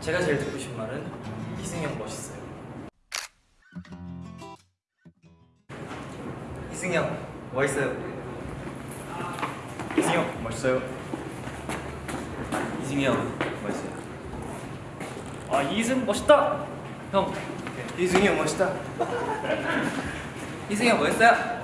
제가 제일 듣고 싶은 말은 이승현 멋있어요. 이승현 멋있어요. 이승현 멋있어요. 이승현 멋있어요. 아 이승 멋있다! 형. 이승현 멋있다. 이승현 멋있어요?